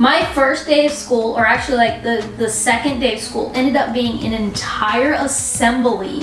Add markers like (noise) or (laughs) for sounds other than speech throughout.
My first day of school, or actually like the, the second day of school, ended up being an entire assembly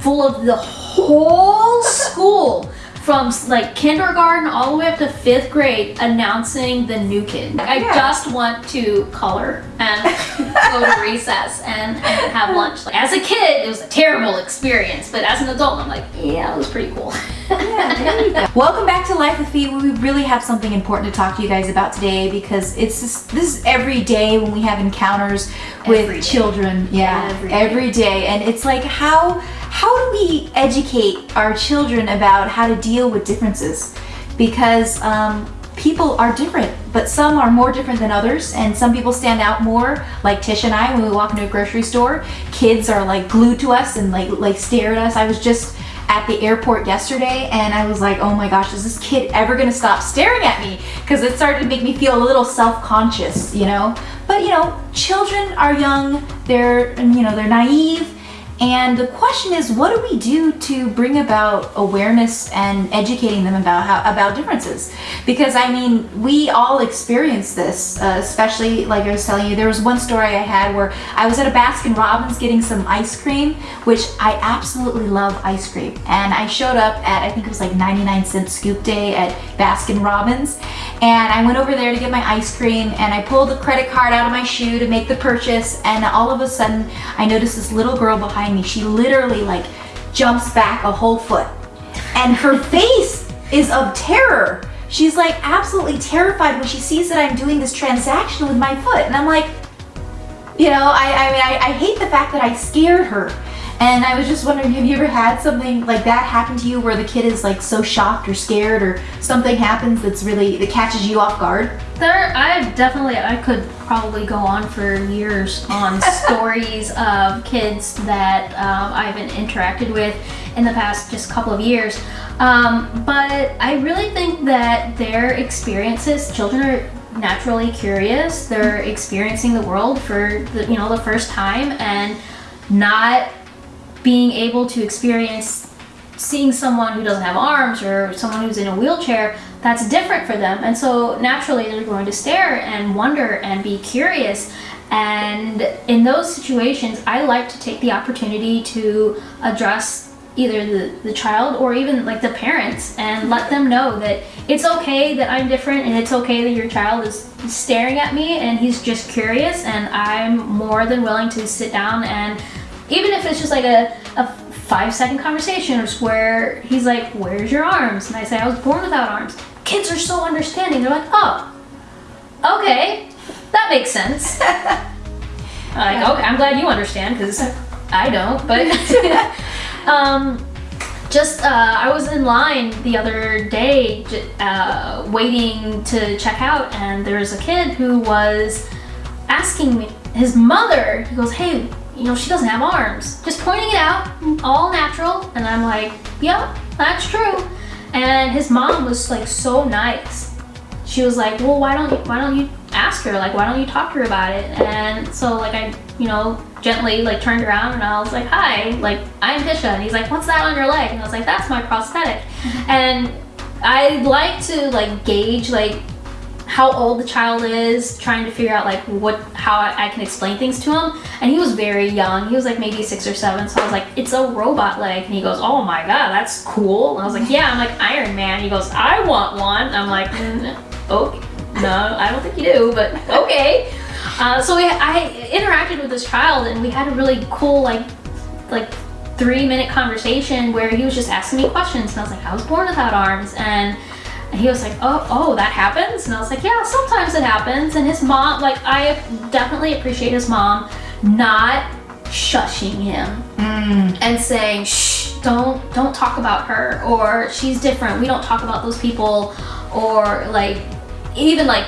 full of the whole school from like kindergarten all the way up to fifth grade announcing the new kid. I Yeah. just want to color and go to (laughs) recess and, and have lunch. Like, as a kid, it was a terrible experience, but as an adult, I'm like, yeah, it was pretty cool. Welcome back to Life with Feet, where we really have something important to talk to you guys about today because it's just, this is every day when we have encounters with Every children. Yeah, Every day. and it's like how how do we educate our children about how to deal with differences? Because um, people are different, but some are more different than others, and some people stand out more. Like Tish and I, when we walk into a grocery store, kids are like glued to us and like like stare at us. I was just at the airport yesterday and I was like, oh my gosh, is this kid ever gonna stop staring at me? Because it started to make me feel a little self-conscious, you know? But you know, children are young, they're, you know, they're naive, and the question is, what do we do to bring about awareness and educating them about how about differences? Because I mean, we all experience this, uh, especially like I was telling you. There was one story I had where I was at a Baskin Robbins getting some ice cream, which I absolutely love ice cream, and I showed up at I think it was like 99 cent scoop day at Baskin Robbins, and I went over there to get my ice cream, and I pulled the credit card out of my shoe to make the purchase, and all of a sudden I noticed this little girl behind me. She literally like jumps back a whole foot, and her (laughs) face is of terror. She's like absolutely terrified when she sees that I'm doing this transaction with my foot, and I'm like, you know, I, I mean, I, I hate the fact that I scared her. And I was just wondering, have you ever had something like that happen to you where the kid is like so shocked or scared or something happens that's really, that catches you off guard? There, I definitely, I could probably go on for years on (laughs) stories of kids that um, I've been interacted with in the past just couple of years. Um, but I really think that their experiences, children are naturally curious. They're experiencing the world for the, you know, the first time and not being able to experience seeing someone who doesn't have arms or someone who's in a wheelchair that's different for them. And so naturally they're going to stare and wonder and be curious. And in those situations i like to take the opportunity to address either the, the child or even like the parents and let them know that it's okay that i'm different and it's okay that your child is staring at me and he's just curious and i'm more than willing to sit down and even if it's just like a, a five second conversation where he's like, Where's your arms? And I say, I was born without arms. Kids are so understanding. They're like, Oh, okay, that makes sense. (laughs) I'm like, okay, I'm glad you understand because I don't. But (laughs) (laughs) um, just uh, I was in line the other day uh, waiting to check out, and there was a kid who was asking me, his mother, he goes, Hey, you know, she doesn't have arms. Just pointing it out, all natural. And I'm like, Yep, that's true. And his mom was like so nice. She was like, Well, why don't you why don't you ask her? Like, why don't you talk to her about it? And so like I, you know, gently like turned around and I was like, Hi, like I'm Tisha. And he's like, What's that on your leg? And I was like, That's my prosthetic. Mm-hmm. And I like to like gauge like how old the child is, trying to figure out like what how I, can explain things to him. And he was very young. He was like maybe six or seven. So I was like, it's a robot leg. And he goes, oh my god, that's cool. And I was like, yeah. I'm like Iron Man. He goes, I want one. I'm like, mm, okay, no, I don't think you do, but okay. Uh, so we, I interacted with this child, and we had a really cool like like three minute conversation where he was just asking me questions, and I was like, I was born without arms, and and he was like, oh, oh, that happens? And I was like, yeah, sometimes it happens. And his mom, like, I definitely appreciate his mom not shushing him mm. and saying, shh, don't, don't talk about her, or she's different. We don't talk about those people, or like, even like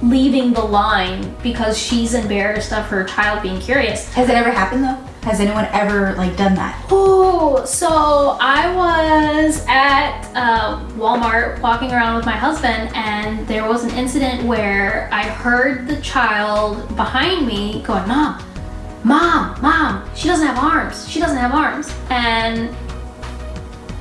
leaving the line because she's embarrassed of her child being curious. Has it ever happened though? Has anyone ever like done that? Oh, so I was at uh, Walmart walking around with my husband, and there was an incident where I heard the child behind me going, "Mom, mom, mom, she doesn't have arms. She doesn't have arms." And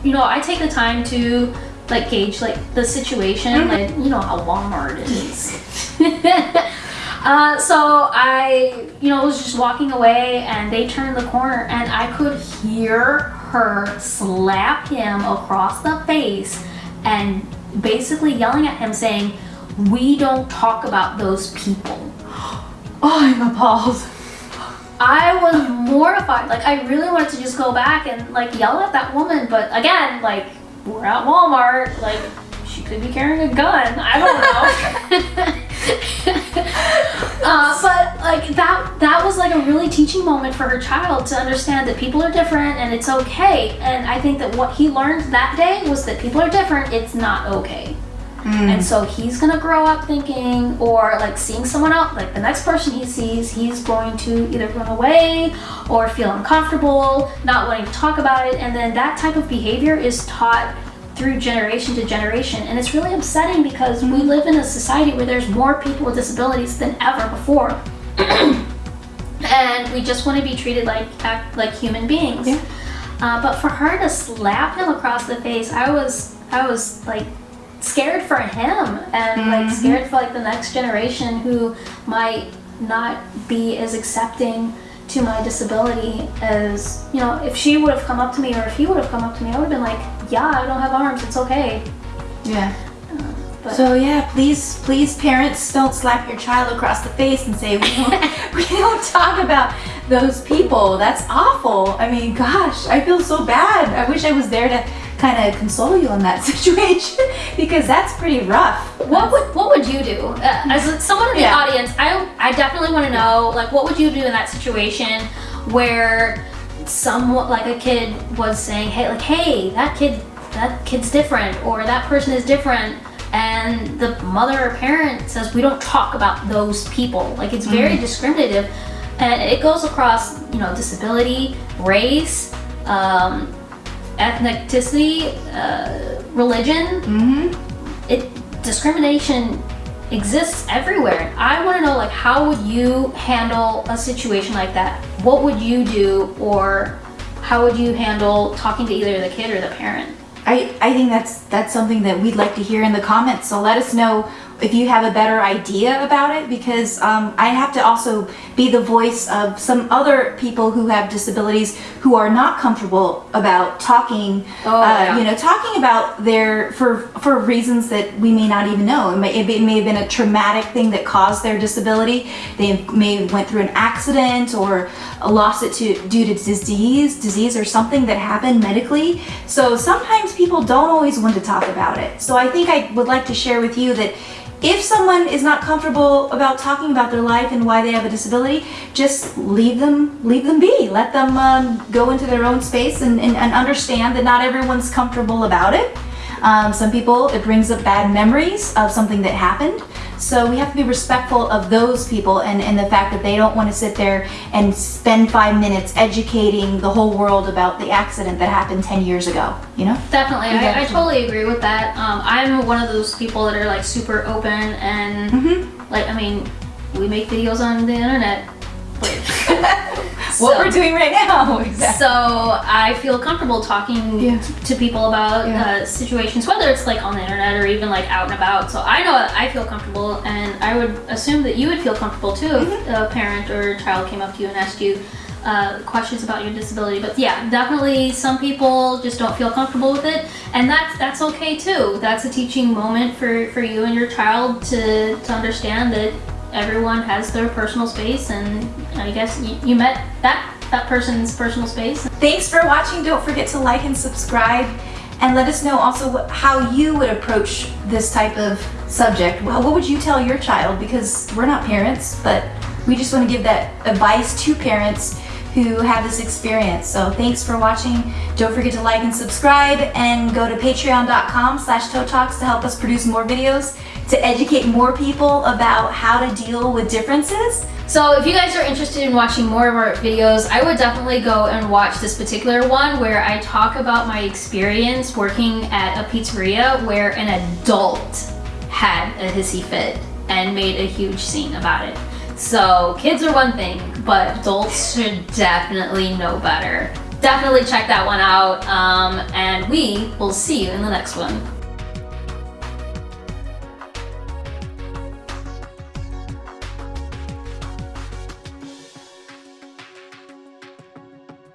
you know, I take the time to like gauge like the situation, like you know how Walmart is. (laughs) Uh, so I, you know, was just walking away and they turned the corner and I could hear her slap him across the face and basically yelling at him saying, we don't talk about those people. (gasps) Oh, I'm appalled. I was mortified. Like I really wanted to just go back and like yell at that woman, but again, like we're at Walmart, like she could be carrying a gun. I don't know. (laughs) (laughs) uh, but like that that was like a really teaching moment for her child to understand that people are different and it's okay. And I think that what he learned that day was that people are different, it's not okay. And so he's gonna grow up thinking, or like seeing someone else, like the next person he sees, he's going to either run away or feel uncomfortable, not wanting to talk about it. And then that type of behavior is taught through generation to generation. And it's really upsetting because we live in a society where there's more people with disabilities than ever before. (clears throat) and we just want to be treated like act like human beings. Yeah. Uh, but for her to slap him across the face, I was I was like scared for him and like scared for like the next generation who might not be as accepting to my disability as you know if she would have come up to me or if he would have come up to me I would have been like yeah I don't have arms it's okay Yeah. Um, but So yeah, please, please, parents, don't slap your child across the face and say we (laughs) don't, we don't talk about those people. That's awful. I mean, gosh, I feel so bad. I wish I was there to kind of console you in that (laughs) situation because that's pretty rough. what would what would you do uh, as someone in the Yeah. audience I I definitely want to know like what would you do in that situation where someone like a kid was saying hey like hey that kid that kid's different or that person is different and the mother or parent says we don't talk about those people like it's very discriminative and it goes across you know disability race um, ethnicity uh, religion Mm-hmm. it discrimination exists everywhere. I want to know like how would you handle a situation like that? What would you do or how would you handle talking to either the kid or the parent? I, I think that's that's something that we'd like to hear in the comments. So let us know if you have a better idea about it because um, I have to also be the voice of some other people who have disabilities who are not comfortable about talking, Oh, uh, yeah. you know, talking about their for for reasons that we may not even know. It may, it may have been a traumatic thing that caused their disability. They may have went through an accident or lost it to due to disease, disease or something that happened medically. So sometimes people don't always want to talk about it. So I think I would like to share with you that if someone is not comfortable about talking about their life and why they have a disability, just leave them leave them be. Let them um, go into their own space and, and, and understand that not everyone's comfortable about it. Um, some people, it brings up bad memories of something that happened. So we have to be respectful of those people and, and the fact that they don't want to sit there and spend five minutes educating the whole world about the accident that happened 10 years ago, you know? Definitely, I, I totally agree with that. Um, I'm one of those people that are like super open and Mm-hmm. like I mean, we make videos on the internet. (laughs) Like, What we're doing right now. (laughs) Exactly. So I feel comfortable talking Yeah. to people about Yeah. uh, situations, whether it's like on the internet or even like out and about. So I know I feel comfortable, and I would assume that you would feel comfortable too if Mm-hmm. a parent or a child came up to you and asked you uh, questions about your disability. But yeah, definitely some people just don't feel comfortable with it, and that's that's okay too. That's a teaching moment for for you and your child to to understand that everyone has their personal space, and I guess you, you met that that person's personal space. Thanks for watching. Don't forget to like and subscribe. And let us know also how you would approach this type of subject. Well, what would you tell your child? Because we're not parents, but we just want to give that advice to parents who have this experience. So thanks for watching. Don't forget to like and subscribe and go to patreon.com slash toe talks to help us produce more videos to educate more people about how to deal with differences. So if you guys are interested in watching more of our videos, I would definitely go and watch this particular one where I talk about my experience working at a pizzeria where an adult had a hissy fit and made a huge scene about it. So kids are one thing, but adults should definitely know better. Definitely check that one out, um, and we will see you in the next one.